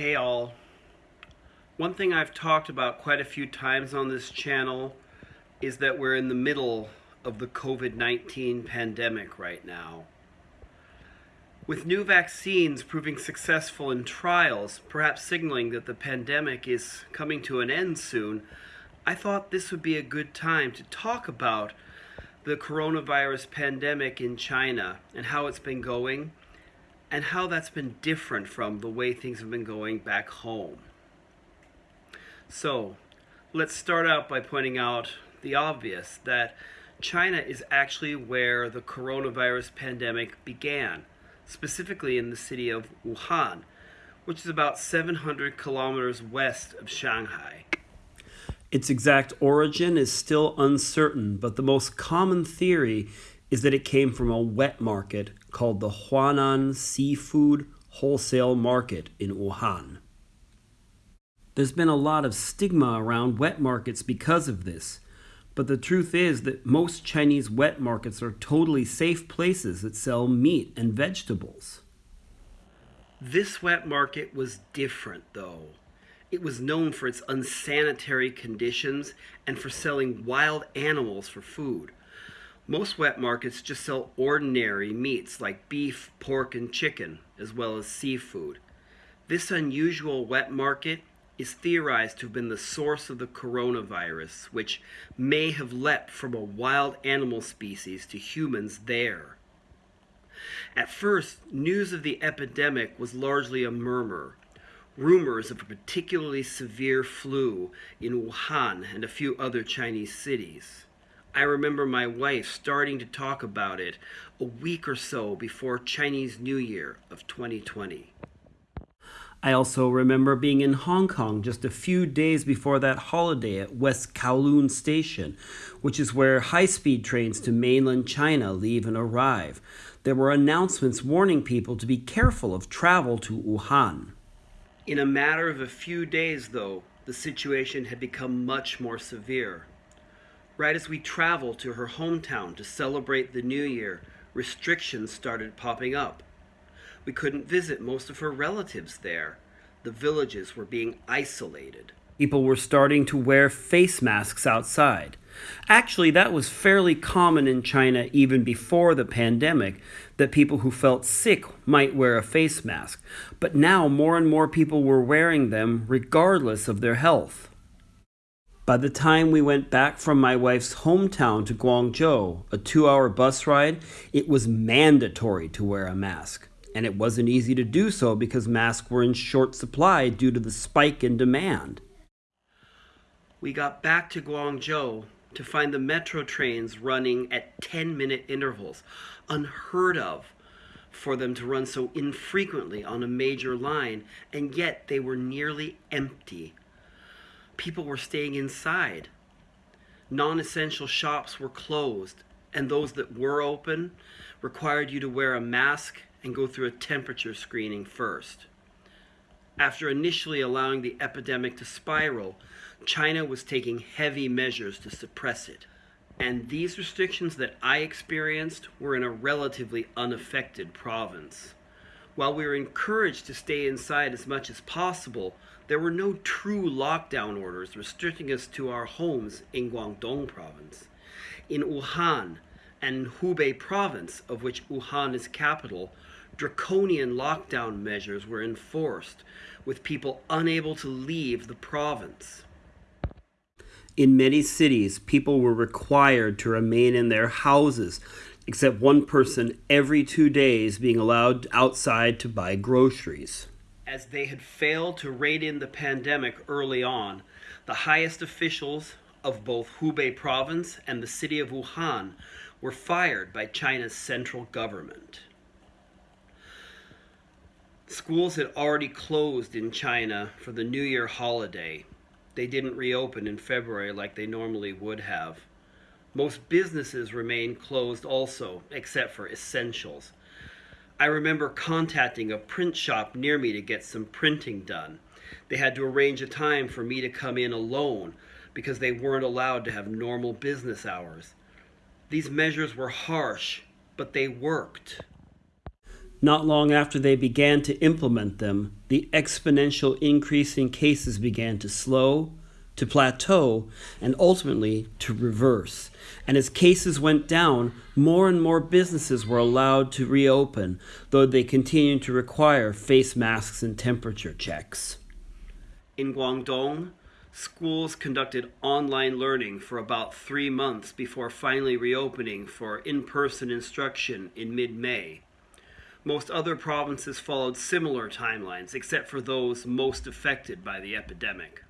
Hey all. One thing I've talked about quite a few times on this channel is that we're in the middle of the COVID-19 pandemic right now. With new vaccines proving successful in trials, perhaps signaling that the pandemic is coming to an end soon, I thought this would be a good time to talk about the coronavirus pandemic in China and how it's been going and how that's been different from the way things have been going back home. So, let's start out by pointing out the obvious that China is actually where the coronavirus pandemic began, specifically in the city of Wuhan, which is about 700 kilometers west of Shanghai. Its exact origin is still uncertain, but the most common theory is that it came from a wet market called the Huanan Seafood Wholesale Market in Wuhan. There's been a lot of stigma around wet markets because of this, but the truth is that most Chinese wet markets are totally safe places that sell meat and vegetables. This wet market was different, though. It was known for its unsanitary conditions and for selling wild animals for food. Most wet markets just sell ordinary meats like beef, pork, and chicken, as well as seafood. This unusual wet market is theorized to have been the source of the coronavirus, which may have leapt from a wild animal species to humans there. At first, news of the epidemic was largely a murmur. Rumors of a particularly severe flu in Wuhan and a few other Chinese cities. I remember my wife starting to talk about it a week or so before Chinese New Year of 2020. I also remember being in Hong Kong just a few days before that holiday at West Kowloon Station, which is where high speed trains to mainland China leave and arrive. There were announcements warning people to be careful of travel to Wuhan. In a matter of a few days, though, the situation had become much more severe. Right as we traveled to her hometown to celebrate the new year, restrictions started popping up. We couldn't visit most of her relatives there. The villages were being isolated. People were starting to wear face masks outside. Actually, that was fairly common in China even before the pandemic, that people who felt sick might wear a face mask. But now more and more people were wearing them regardless of their health. By the time we went back from my wife's hometown to Guangzhou, a two hour bus ride, it was mandatory to wear a mask. And it wasn't easy to do so because masks were in short supply due to the spike in demand. We got back to Guangzhou to find the metro trains running at 10 minute intervals, unheard of for them to run so infrequently on a major line, and yet they were nearly empty people were staying inside. Non essential shops were closed, and those that were open required you to wear a mask and go through a temperature screening first. After initially allowing the epidemic to spiral, China was taking heavy measures to suppress it. And these restrictions that I experienced were in a relatively unaffected province. While we were encouraged to stay inside as much as possible, there were no true lockdown orders restricting us to our homes in Guangdong province. In Wuhan and Hubei province, of which Wuhan is capital, draconian lockdown measures were enforced, with people unable to leave the province. In many cities, people were required to remain in their houses, except one person every two days being allowed outside to buy groceries as they had failed to rein in the pandemic early on, the highest officials of both Hubei province and the city of Wuhan were fired by China's central government. Schools had already closed in China for the New Year holiday. They didn't reopen in February like they normally would have. Most businesses remain closed also, except for essentials. I remember contacting a print shop near me to get some printing done. They had to arrange a time for me to come in alone because they weren't allowed to have normal business hours. These measures were harsh, but they worked. Not long after they began to implement them, the exponential increase in cases began to slow, to plateau, and ultimately to reverse. And as cases went down, more and more businesses were allowed to reopen, though they continued to require face masks and temperature checks. In Guangdong, schools conducted online learning for about three months before finally reopening for in person instruction in mid May. Most other provinces followed similar timelines, except for those most affected by the epidemic.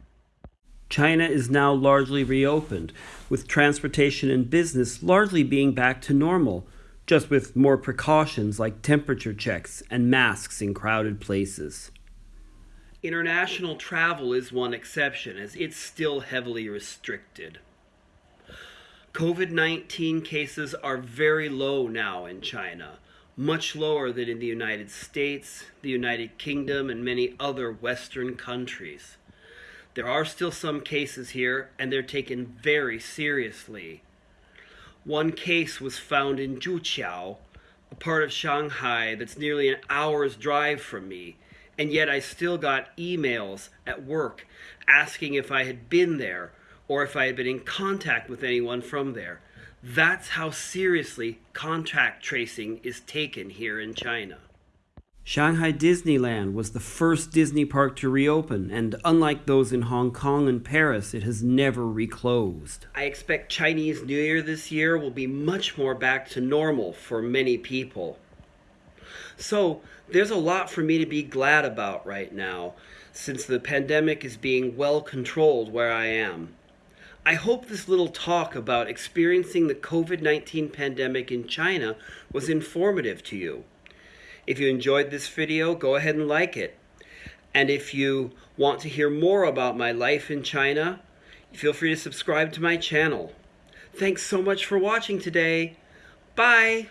China is now largely reopened, with transportation and business largely being back to normal, just with more precautions like temperature checks and masks in crowded places. International travel is one exception, as it's still heavily restricted. COVID 19 cases are very low now in China, much lower than in the United States, the United Kingdom, and many other Western countries. There are still some cases here, and they're taken very seriously. One case was found in Zhuqiao, a part of Shanghai that's nearly an hour's drive from me, and yet I still got emails at work asking if I had been there or if I had been in contact with anyone from there. That's how seriously contact tracing is taken here in China. Shanghai Disneyland was the first Disney park to reopen, and unlike those in Hong Kong and Paris, it has never reclosed. I expect Chinese New Year this year will be much more back to normal for many people. So, there's a lot for me to be glad about right now, since the pandemic is being well controlled where I am. I hope this little talk about experiencing the COVID 19 pandemic in China was informative to you. If you enjoyed this video, go ahead and like it. And if you want to hear more about my life in China, feel free to subscribe to my channel. Thanks so much for watching today. Bye!